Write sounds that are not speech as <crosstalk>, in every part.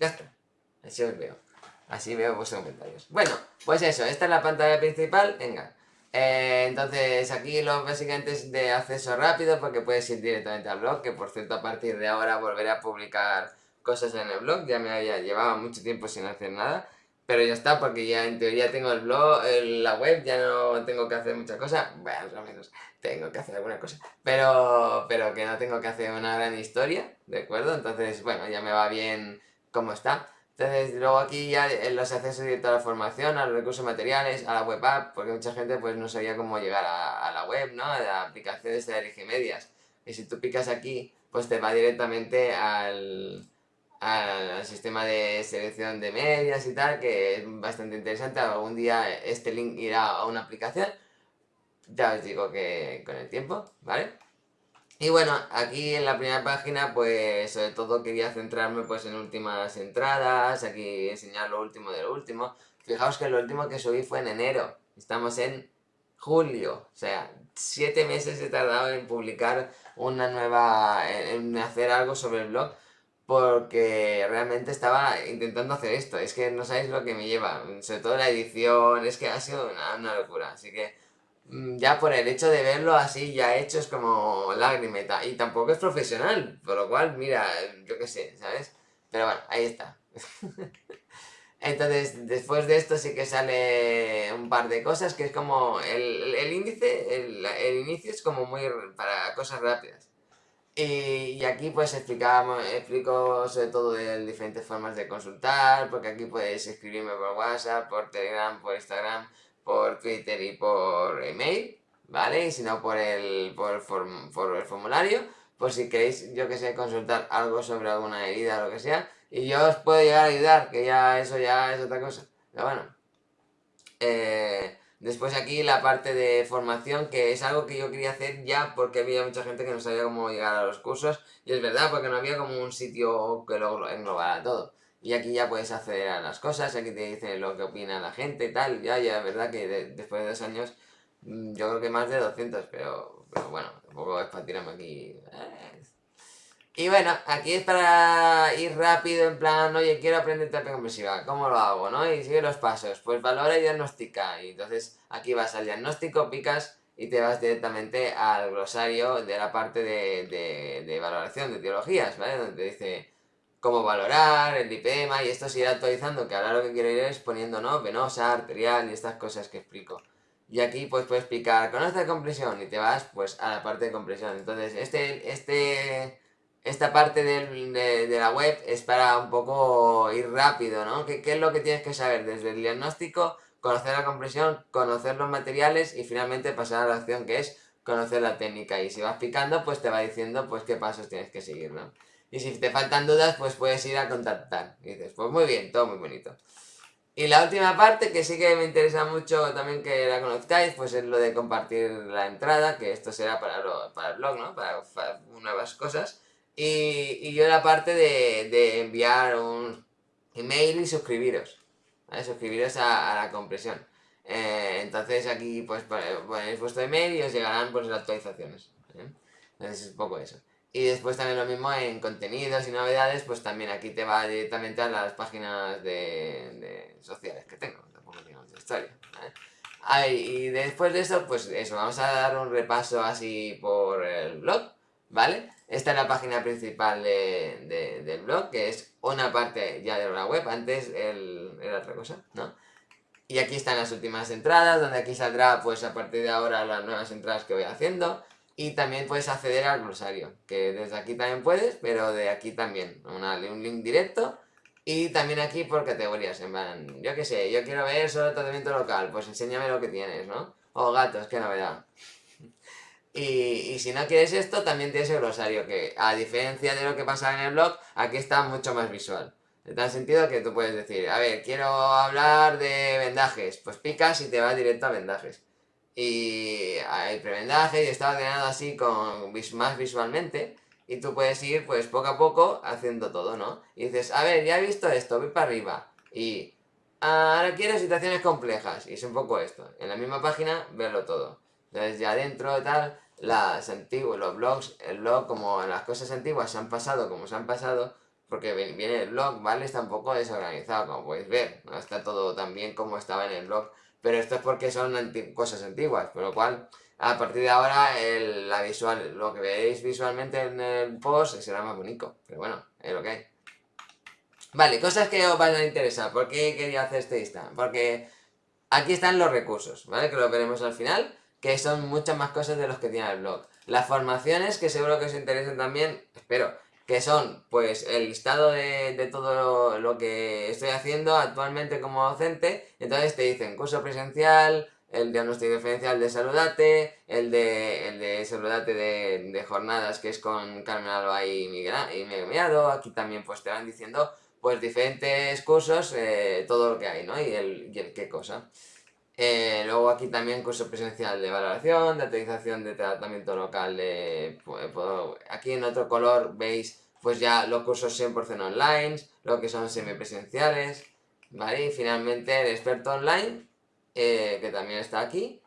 Ya está. Así os veo. Así veo vuestros comentarios. Bueno, pues eso, esta es la pantalla principal. Venga. Eh, entonces aquí lo básicamente de acceso rápido porque puedes ir directamente al blog, que por cierto a partir de ahora volveré a publicar cosas en el blog, ya me había llevado mucho tiempo sin hacer nada, pero ya está porque ya en teoría tengo el blog, la web, ya no tengo que hacer muchas cosas, bueno, al menos tengo que hacer alguna cosa, pero, pero que no tengo que hacer una gran historia, ¿de acuerdo? Entonces, bueno, ya me va bien cómo está. Entonces, luego aquí ya los accesos directos a la formación, a los recursos materiales, a la web app, porque mucha gente pues no sabía cómo llegar a, la web, ¿no? A la aplicación de LG Medias. Y si tú picas aquí, pues te va directamente al, al sistema de selección de medias y tal, que es bastante interesante. Algún día este link irá a una aplicación. Ya os digo que con el tiempo, ¿vale? Y bueno, aquí en la primera página, pues sobre todo quería centrarme pues en últimas entradas, aquí enseñar lo último de lo último. Fijaos que lo último que subí fue en enero, estamos en julio, o sea, siete meses he tardado en publicar una nueva, en hacer algo sobre el blog, porque realmente estaba intentando hacer esto, es que no sabéis lo que me lleva, sobre todo la edición, es que ha sido una, una locura, así que ya por el hecho de verlo así ya hecho es como lagrimeta. Y tampoco es profesional, por lo cual, mira, yo qué sé, ¿sabes? Pero bueno, ahí está. <laughs> Entonces, después de esto sí que sale un par de cosas, que es como el, índice, el, inicio es como muy para cosas rápidas. Y, aquí pues explicamos, explico sobre todo de diferentes formas de consultar, porque aquí puedes escribirme por WhatsApp, por Telegram, por Instagram, por Twitter y por email, ¿vale? Y si no por el, por, el formulario, por si queréis, yo que sé, consultar algo sobre alguna herida o lo que sea, y yo os puedo llegar a ayudar, que ya eso ya es otra cosa. Pero bueno. Eh, después aquí la parte de formación, que es algo que yo quería hacer ya porque había mucha gente que no sabía cómo llegar a los cursos, y es verdad, porque no había como un sitio que lo englobara todo. Y aquí ya puedes acceder a las cosas, aquí te dice lo que opina la gente y tal. Ya, ya, verdad que después de dos años, mm, yo creo que más de 200, pero, pero bueno, tampoco es para tirarme aquí. Eh. Y bueno, aquí es para ir rápido, en plan, oye, quiero aprender terapia compresiva, ¿cómo lo hago, no? Y sigue los pasos, pues valora y diagnostica. Y entonces aquí vas al diagnóstico, picas y te vas directamente al glosario de la parte de, de, de valoración de teologías, ¿vale? Donde te dice cómo valorar, el lipema y esto se irá actualizando, que ahora lo que quiero ir es poniendo, ¿no? Venosa, arterial y estas cosas que explico. Y aquí pues puedes explicar, conoce la compresión y te vas pues a la parte de compresión. Entonces este, este, esta parte de, la web es para un poco ir rápido, ¿no? ¿Qué, ¿Qué es lo que tienes que saber? Desde el diagnóstico, conocer la compresión, conocer los materiales y finalmente pasar a la acción que es conocer la técnica. Y si vas picando pues te va diciendo pues qué pasos tienes que seguir, ¿no? Y si te faltan dudas, pues puedes ir a contactar. Y dices, pues muy bien, todo muy bonito. Y la última parte, que sí que me interesa mucho también que la conozcáis, pues es lo de compartir la entrada, que esto será para, para el blog, ¿no? Para, nuevas cosas. Y, y, yo la parte de, de, enviar un email y suscribiros. ¿vale? Suscribiros a, la compresión. Eh, entonces aquí pues ponéis vuestro email y os llegarán pues las actualizaciones. Entonces es un poco eso. Y después también lo mismo en contenidos y novedades, pues también aquí te va directamente a las páginas de, sociales que tengo, tampoco tengo mucha historia. y después de eso, pues eso, vamos a dar un repaso así por el blog, ¿vale? Esta es la página principal de, del blog, que es una parte ya de la web, antes el, era otra cosa, ¿no? Y aquí están las últimas entradas, donde aquí saldrá, pues a partir de ahora, las nuevas entradas que voy haciendo. Y también puedes acceder al glosario, que desde aquí también puedes, pero de aquí también. un link directo. Y también aquí por categorías, en plan, yo qué sé, yo quiero ver solo tratamiento local, pues enséñame lo que tienes, ¿no? O gatos, qué novedad. Y, y, si no quieres esto, también tienes el glosario, que a diferencia de lo que pasa en el blog, aquí está mucho más visual. En tal sentido que tú puedes decir, a ver, quiero hablar de vendajes, pues picas y te va directo a vendajes y hay prebendaje y está ordenado así con más visualmente y tú puedes ir pues poco a poco haciendo todo, ¿no? Y dices, a ver, ya he visto esto, voy para arriba y ahora quiero situaciones complejas y es un poco esto, en la misma página verlo todo. Entonces ya dentro tal, las antiguas, los blogs, el blog como las cosas antiguas se han pasado como se han pasado, porque viene el blog, ¿vale? Está un poco desorganizado, como podéis ver, no está todo tan bien como estaba en el blog, pero esto es porque son cosas antiguas, por lo cual a partir de ahora la visual, lo que veis visualmente en el post será más bonito, pero bueno, es lo que hay. Vale, cosas que os van a interesar, ¿por qué quería hacer este Insta? Porque aquí están los recursos, ¿vale? Que lo veremos al final, que son muchas más cosas de los que tiene el blog. Las formaciones, que seguro que os interesen también, espero, que son pues el listado de, todo lo, que estoy haciendo actualmente como docente, entonces te dicen curso presencial, el diagnóstico diferencial de Saludate, el de, el de Saludate de, jornadas que es con Carmen Alba y Miguel, y aquí también pues te van diciendo pues diferentes cursos, eh, todo lo que hay, ¿no? Y el, y el qué cosa. Eh, luego aquí también curso presencial de valoración, de actualización de tratamiento local. Pues, aquí en otro color veis pues ya los cursos 100% online, lo que son semipresenciales, ¿vale? Y finalmente el experto online, eh, que también está aquí.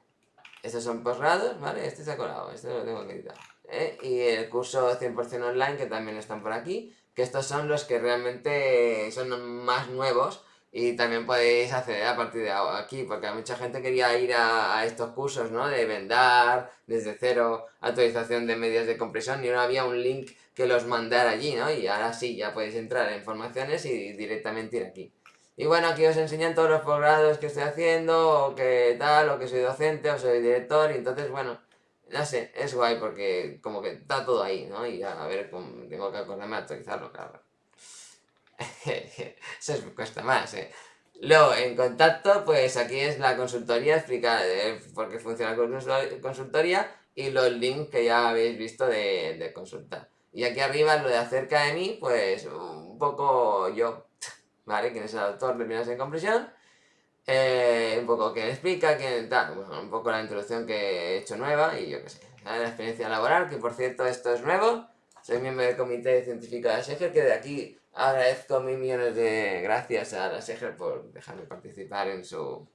Estos son posgrados, ¿vale? Este se ha colado, este lo tengo que editar. ¿eh? Y el curso 100% online, que también están por aquí, que estos son los que realmente son más nuevos, y también podéis acceder a partir de aquí, porque mucha gente quería ir a, estos cursos, ¿no? De vendar, desde cero, actualización de medios de compresión, y no había un link que los mandara allí, ¿no? Y ahora sí, ya podéis entrar en informaciones y directamente ir aquí. Y bueno, aquí os enseñan todos los posgrados que estoy haciendo, o que tal, o que soy docente, o soy director, y entonces, bueno, no sé, es guay porque como que está todo ahí, ¿no? Y a ver, tengo que acordarme de actualizarlo, claro. <laughs> Eso cuesta más, ¿eh? Luego, en contacto, pues aquí es la consultoría, explica por qué funciona la consultoría y los links que ya habéis visto de, de consulta. Y aquí arriba, lo de acerca de mí, pues un poco yo, <laughs> ¿vale? Quién es el autor de Minas en Compresión. Eh, un poco que explica, que tal, un poco la introducción que he hecho nueva y yo qué sé. La experiencia laboral, que por cierto esto es nuevo. Soy miembro del comité científico de la SEGER, que de aquí Agradezco mil millones de gracias a la SEGER por dejarme participar en su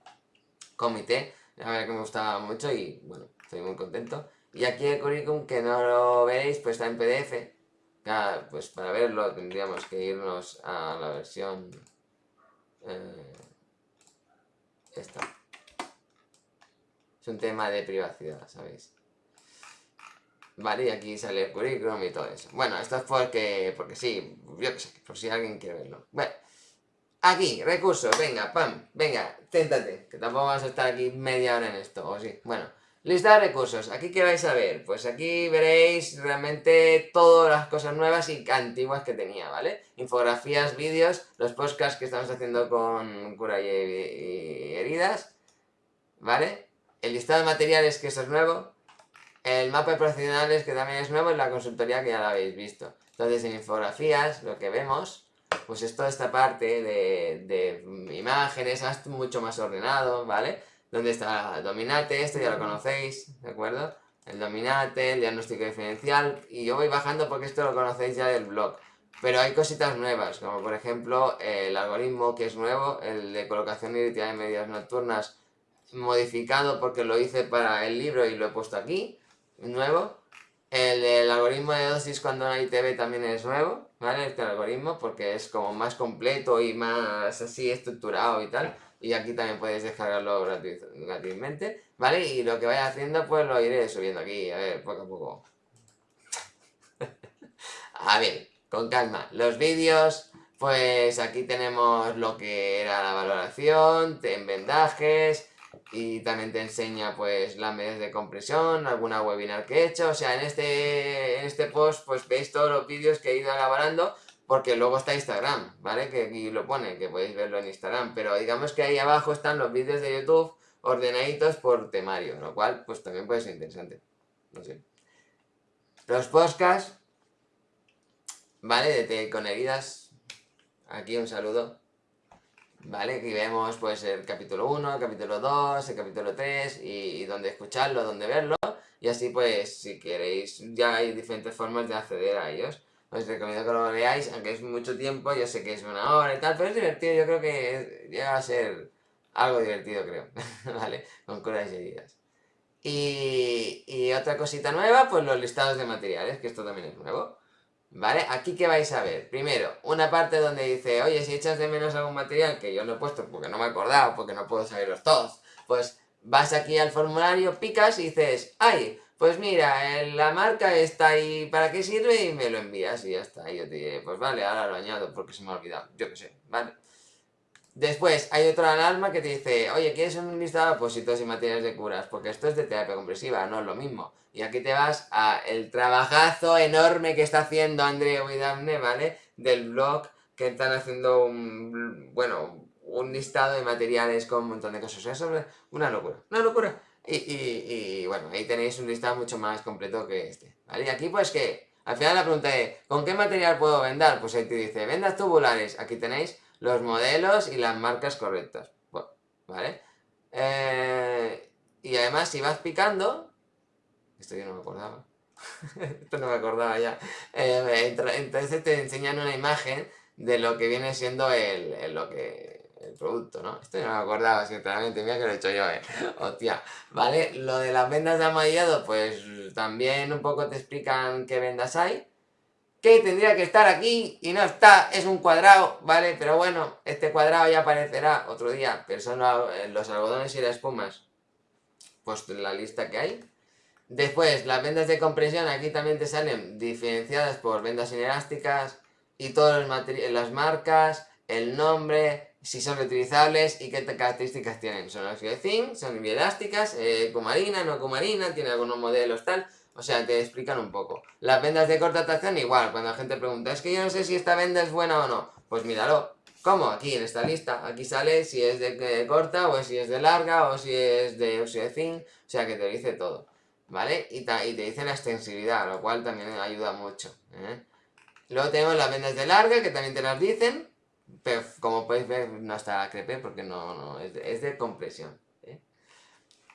comité. La verdad que me gustaba mucho y bueno, estoy muy contento. Y aquí el currículum, que no lo veréis, pues está en PDF. pues para verlo tendríamos que irnos a la versión... Eh, esta. Es un tema de privacidad, ¿sabéis? Vale, y aquí sale el currículum y todo eso. Bueno, esto es porque, porque sí, yo qué sé, por si alguien quiere verlo. Bueno, aquí, recursos, venga, pam, venga, téntate, que tampoco vamos a estar aquí media hora en esto, o sí. Bueno, lista de recursos, aquí qué vais a ver, pues aquí veréis realmente todas las cosas nuevas y antiguas que tenía, ¿vale? Infografías, vídeos, los podcasts que estamos haciendo con cura y, heridas, ¿vale? El listado de materiales, que eso es nuevo, el mapa de profesionales, que también es nuevo, en la consultoría que ya lo habéis visto. Entonces, en infografías, lo que vemos, pues es toda esta parte de, imágenes, mucho más ordenado, ¿vale? Donde está Dominate, esto ya lo conocéis, ¿de acuerdo? El Dominate, el diagnóstico diferencial, y yo voy bajando porque esto lo conocéis ya del blog. Pero hay cositas nuevas, como por ejemplo el algoritmo que es nuevo, el de colocación y de medias nocturnas modificado porque lo hice para el libro y lo he puesto aquí nuevo. El, algoritmo de dosis cuando hay TV también es nuevo, ¿vale? Este algoritmo, porque es como más completo y más así estructurado y tal. Y aquí también puedes descargarlo gratuitamente, ¿vale? Y lo que vaya haciendo, pues lo iré subiendo aquí, a ver, poco a poco. <laughs> a ver, con calma. Los vídeos, pues aquí tenemos lo que era la valoración, en vendajes, y también te enseña pues las medidas de compresión, alguna webinar que he hecho, o sea, en este, en este post pues veis todos los vídeos que he ido elaborando porque luego está Instagram, ¿vale? Que aquí lo pone, que podéis verlo en Instagram, pero digamos que ahí abajo están los vídeos de YouTube ordenaditos por temario, lo cual pues también puede ser interesante, no sé. Los podcasts, ¿vale? De con heridas, aquí un saludo. ¿Vale? Aquí vemos pues el capítulo 1, el capítulo 2, el capítulo 3 y, dónde escucharlo, dónde verlo y así pues si queréis ya hay diferentes formas de acceder a ellos. Os recomiendo que lo veáis, aunque es mucho tiempo, yo sé que es una hora y tal, pero es divertido, yo creo que llega a ser algo divertido creo, <laughs> ¿vale? Con curas y heridas. Y, y otra cosita nueva, pues los listados de materiales, que esto también es nuevo. ¿Vale? Aquí que vais a ver. Primero, una parte donde dice, oye, si echas de menos algún material que yo no he puesto porque no me he acordado, porque no puedo saberlos todos, pues vas aquí al formulario, picas y dices, ay, pues mira, la marca está ahí, ¿para qué sirve? Y me lo envías y ya está. Y yo te diré, pues vale, ahora lo añado porque se me ha olvidado, yo qué sé, ¿vale? Después hay otra alarma que te dice, oye, ¿quieres un listado de apósitos y materiales de curas? Porque esto es de terapia compresiva, no es lo mismo. Y aquí te vas a el trabajazo enorme que está haciendo Andreu y Daphne, ¿vale? Del blog que están haciendo un, bueno, un listado de materiales con un montón de cosas. O sea, una locura, una locura. Y, bueno, ahí tenéis un listado mucho más completo que este, ¿vale? Y aquí pues que, al final la pregunta es, ¿con qué material puedo vender? Pues ahí te dice, vendas tubulares, aquí tenéis los modelos y las marcas correctas. ¿Vale? Eh, y además, si vas picando... Esto yo no me acordaba. <laughs> esto no me acordaba ya. Eh, entonces te enseñan una imagen de lo que viene siendo el, lo que el producto, ¿no? Esto yo no me acordaba, sinceramente, mira que lo he hecho yo, ¿eh? Hostia, ¿vale? Lo de las vendas de amadillado, pues también un poco te explican qué vendas hay, que tendría que estar aquí y no está, es un cuadrado, ¿vale? Pero bueno, este cuadrado ya aparecerá otro día, pero son los algodones y las espumas, pues la lista que hay. Después, las vendas de compresión, aquí también te salen diferenciadas por vendas inelásticas y todas las marcas, el nombre, si son reutilizables y qué características tienen. Son zinc, son bielásticas, eh, cumarina, no cumarina, tiene algunos modelos tal o sea, te explican un poco. Las vendas de corta tracción igual, cuando la gente pregunta, es que yo no sé si esta venda es buena o no. Pues míralo. ¿Cómo? Aquí en esta lista. Aquí sale si es de, corta o si es de larga o si es de óxido zinc. O sea, que te dice todo. ¿Vale? Y, te dice la extensibilidad, lo cual también ayuda mucho. ¿eh? Luego tenemos las vendas de larga, que también te las dicen. Pero como podéis ver, no está crepe porque no, no es de compresión.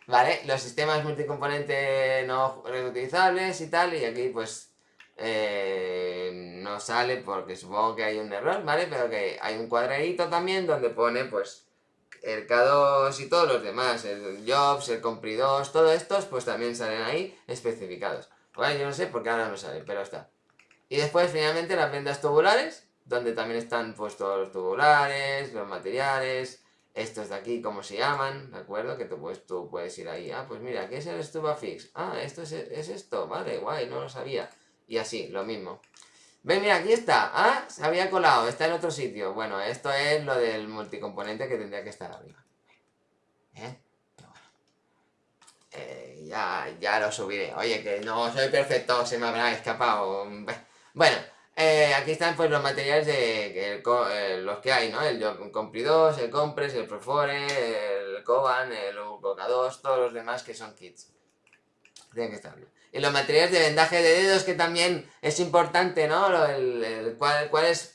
¿Vale? Los sistemas multicomponente no reutilizables y tal, y aquí pues eh, no sale porque supongo que hay un error, ¿vale? Pero que hay un cuadradito también donde pone pues el K2 y todos los demás, el Jobs, el Compri2, todos estos pues también salen ahí especificados. Bueno, yo no sé por qué ahora no sale, pero está. Y después finalmente las vendas tubulares, donde también están pues todos los tubulares, los materiales, estos de aquí, ¿cómo se llaman? ¿De acuerdo? Que tú, pues, tú puedes ir ahí. Ah, pues mira, ¿qué es el Stubafix? Ah, esto es, esto. Vale, guay, no lo sabía. Y así, lo mismo. Ven, mira, aquí está. Ah, se había colado, está en otro sitio. Bueno, esto es lo del multicomponente que tendría que estar arriba. ¿Eh? Eh, ya, ya lo subiré. Oye, que no soy perfecto, se me habrá escapado. Bueno, eh, aquí están pues los materiales de eh, los que hay, ¿no? El Compri 2, el Compres, el Profore, el Coban, el Coca 2, todos los demás que son kits. Tienen que estar bien. Y los materiales de vendaje de dedos que también es importante, ¿no? El, cuál,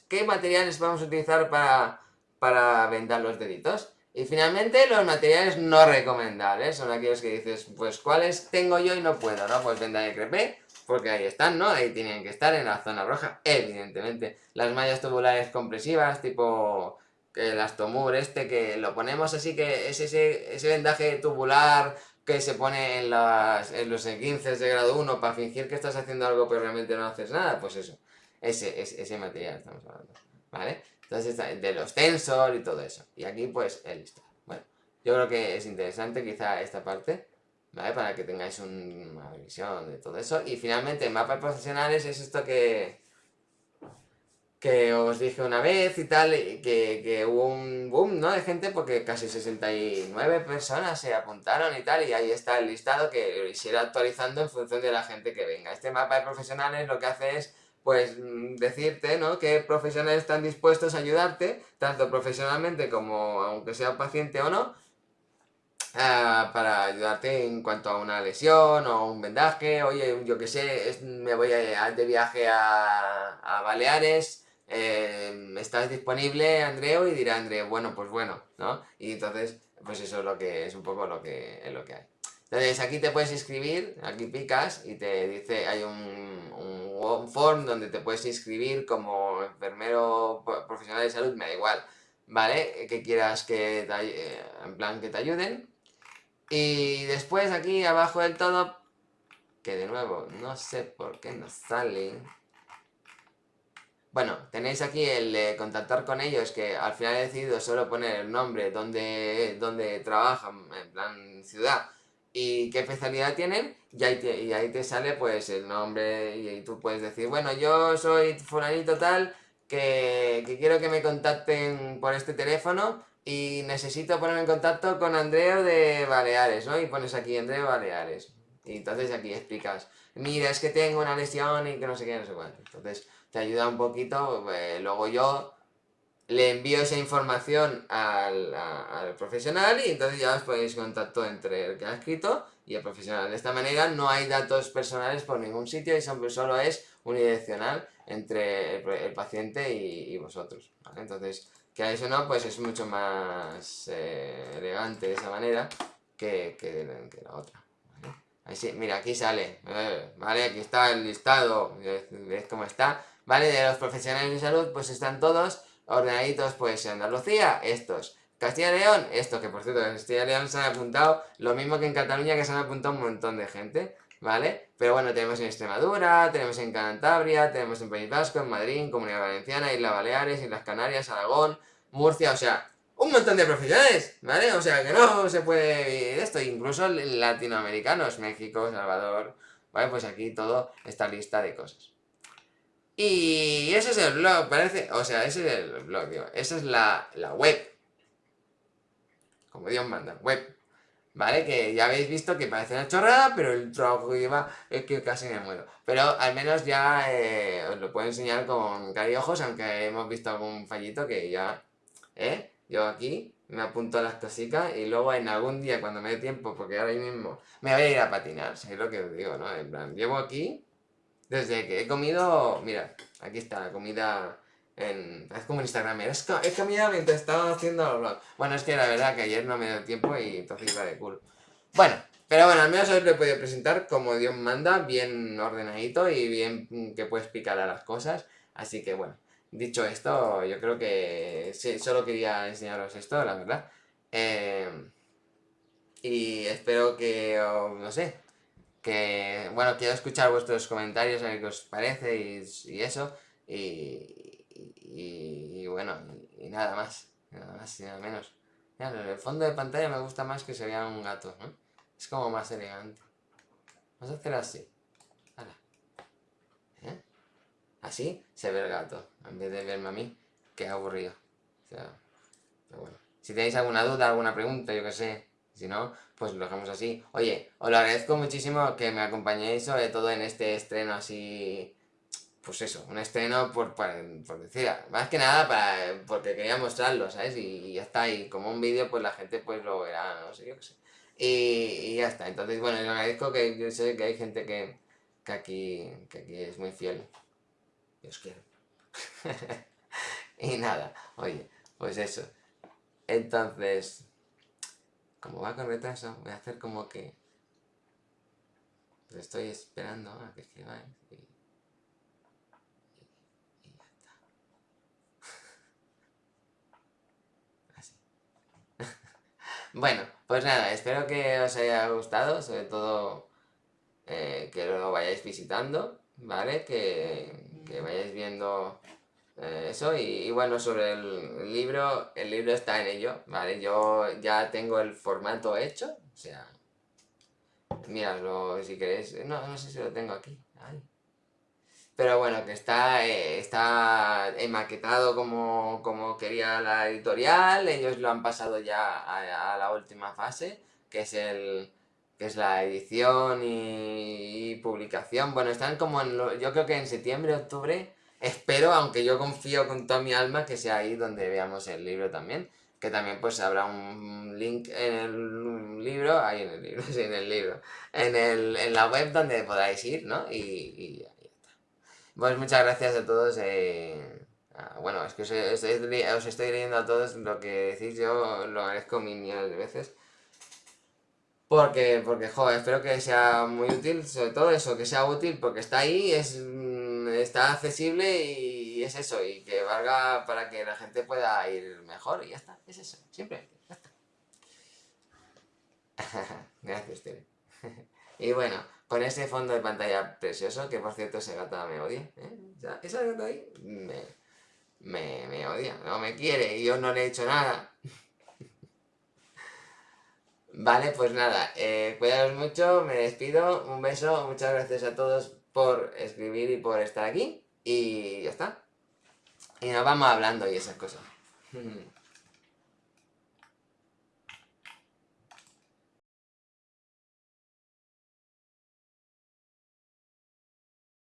¿Qué materiales vamos a utilizar para, para vendar los deditos? Y finalmente los materiales no recomendables son aquellos que dices, pues ¿cuáles tengo yo y no puedo? ¿no? Pues venda de crepé, porque ahí están, ¿no? Ahí tienen que estar en la zona roja, evidentemente. Las mallas tubulares compresivas, tipo el astomur este, que lo ponemos así, que es ese, ese vendaje tubular que se pone en, las, en los 15 de grado 1 para fingir que estás haciendo algo pero realmente no haces nada, pues eso, ese, ese, ese material estamos hablando, ¿vale? Entonces, de los tensor y todo eso. Y aquí, pues, el. Bueno, yo creo que es interesante quizá esta parte. ¿Vale? Para que tengáis una visión de todo eso. Y finalmente, mapas profesionales es esto que, que os dije una vez y tal, que, que hubo un boom, ¿no? De gente porque casi 69 personas se apuntaron y tal, y ahí está el listado que se irá actualizando en función de la gente que venga. Este mapa de profesionales lo que hace es pues decirte, ¿no? Que profesionales están dispuestos a ayudarte, tanto profesionalmente como aunque sea paciente o no, Ah, para ayudarte en cuanto a una lesión o un vendaje, oye, yo que sé, me voy a, de viaje a, a Baleares, eh, ¿estás disponible, Andreu? Y dirá Andreu, bueno, pues bueno, ¿no? Y entonces, pues eso es lo que es un poco lo que, es lo que hay. Entonces aquí te puedes inscribir, aquí picas y te dice, hay un, un, form donde te puedes inscribir como enfermero profesional de salud, me da igual, ¿vale? Que quieras que, eh, en plan, que te ayuden. Y después aquí abajo del todo, que de nuevo no sé por qué no sale. Bueno, tenéis aquí el de contactar con ellos, que al final he decidido solo poner el nombre, donde trabajan, en plan ciudad, y qué especialidad tienen, y ahí te, ahí te sale pues el nombre, y, tú puedes decir, bueno, yo soy fulanito tal, que quiero que me contacten por este teléfono, y necesito ponerme en contacto con Andreo de Baleares, ¿no? Y pones aquí Andreo Baleares. Y entonces aquí explicas, mira, es que tengo una lesión y que no sé qué, no sé cuánto. Entonces te ayuda un poquito, pues, luego yo le envío esa información al, al, profesional y entonces ya os ponéis contacto entre el que ha escrito y el profesional. De esta manera no hay datos personales por ningún sitio y solo es unidireccional entre el, paciente y, vosotros. Entonces, que eso no, pues es mucho más eh, elegante de esa manera que, que, la otra. ¿vale? mira, aquí sale, eh, ¿vale? Aquí está el listado, ves cómo está, ¿vale? De los profesionales de salud, pues están todos ordenaditos, pues en Andalucía, estos. Castilla y León, esto, que por cierto, en Castilla y León se han apuntado lo mismo que en Cataluña, que se han apuntado un montón de gente, ¿vale? Pero bueno, tenemos en Extremadura, tenemos en Cantabria, tenemos en País Vasco, en Madrid, Comunidad Valenciana, Islas Baleares, Islas Canarias, Aragón, Murcia, o sea, un montón de profesionales, ¿vale? O sea, que no se puede esto, incluso latinoamericanos, México, Salvador, ¿vale? Pues aquí todo esta lista de cosas. Y ese es el blog, parece, o sea, ese es el blog, digo, esa es la, la web. Como Dios manda, web. ¿Vale? Que ya habéis visto que parece una chorrada, pero el trabajo que lleva es que casi me muero. Pero al menos ya eh, os lo puedo enseñar con ojos, aunque hemos visto algún fallito que ya ¿eh? Yo aquí me apunto a las cositas y luego en algún día cuando me dé tiempo, porque ahora mismo me voy a ir a patinar, es lo que os digo, ¿no? En plan, llevo aquí desde que he comido, mira, aquí está la comida en, es como en Instagram, es, es comida mientras estaba haciendo los vlogs. Bueno, es que la verdad que ayer no me dio tiempo y entonces iba de culo. Bueno, pero bueno, al menos os lo he podido presentar como Dios manda, bien ordenadito y bien que puedes explicar a las cosas. Así que bueno, Dicho esto, yo creo que solo quería enseñaros esto, la verdad. Em, y espero que, no sé, que, bueno, quiero escuchar vuestros comentarios, a ver qué os parece y, eso. Y, bueno, y, nada más, nada más y nada menos. Mira, el fondo de pantalla me gusta más que se vea un gato, ¿no? Es como más elegante. Vamos a hacer así. Así se ve el gato, en vez de verme a mí, que aburrido. O sea, pero bueno. Si tenéis alguna duda, alguna pregunta, yo qué sé, si no, pues lo dejamos así. Oye, os lo agradezco muchísimo que me acompañéis sobre todo en este estreno así... Pues eso, un estreno por, por, decir, más que nada para, porque quería mostrarlo, ¿sabes? Y, ya está, y como un vídeo pues la gente pues lo verá, no sé, yo qué sé. Y, ya está, entonces bueno, os agradezco que yo sé que hay gente que, que, aquí, que aquí es muy fiel os quiero. <laughs> y nada, oye, pues eso. Entonces, como va con retraso, voy a hacer como que... Pues estoy esperando a que escribáis y... y, ya está. Así. Bueno, pues nada, espero que os haya gustado, sobre todo eh, que lo vayáis visitando, ¿vale? Que, que vayáis viendo eh, eso y, bueno, sobre el, libro, el libro está en ello, ¿vale? Yo ya tengo el formato hecho, o sea, miradlo si queréis, no, no sé si lo tengo aquí, pero bueno, que está, eh, está maquetado como, como quería la editorial, ellos lo han pasado ya a, la última fase, que es el, que es la edición y, publicación. Bueno, están como en, yo creo que en septiembre, octubre, espero, aunque yo confío con toda mi alma, que sea ahí donde veamos el libro también. Que también pues habrá un link en el libro, ahí en el libro, <laughs> sí, en el libro, en, el, en la web donde podáis ir, ¿no? Y, y. Pues muchas gracias a todos. Eh, bueno, es que os, os, estoy leyendo a todos lo que decís, yo lo agradezco mil millones de veces. Porque, porque, joder, espero que sea muy útil, sobre todo eso, que sea útil porque está ahí, es, mm, está accesible y es eso, y que valga para que la gente pueda ir mejor y ya está, es eso, siempre. <laughs> Gracias, tío. <laughs> y bueno, con ese fondo de pantalla precioso, que por cierto esa gata me odia, ¿eh? esa gata ahí me, me, me odia, no me quiere y yo no le he hecho nada. <laughs> Vale, pues nada, eh, cuidaros mucho, me despido, un beso, muchas gracias a todos por escribir y por estar aquí y ya está. Y nos vamos hablando y esas cosas. <laughs>